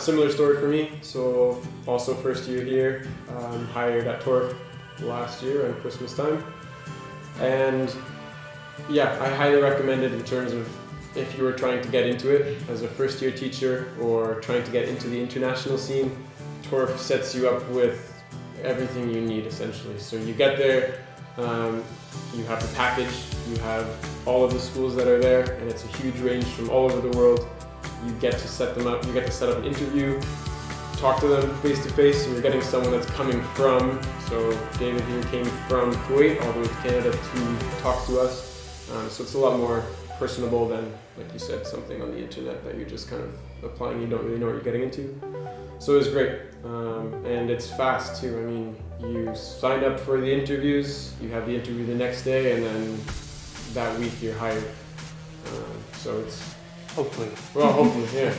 similar story for me. So also first year here, um, hired at Torf last year on Christmas time, and yeah, I highly recommend it in terms of if you were trying to get into it as a first year teacher or trying to get into the international scene. Torf sets you up with everything you need essentially. So you get there, um, you have the package, you have all of the schools that are there, and it's a huge range from all over the world. You get to set them up, you get to set up an interview, talk to them face to face, and you're getting someone that's coming from, so David here came from Kuwait all the way to Canada to talk to us. Um, so it's a lot more personable than, like you said, something on the internet that you're just kind of applying, you don't really know what you're getting into. So it was great. Um, and it's fast too. I mean, you sign up for the interviews, you have the interview the next day, and then that week you're hired. Uh, so it's Hopefully. well, hopefully, yeah.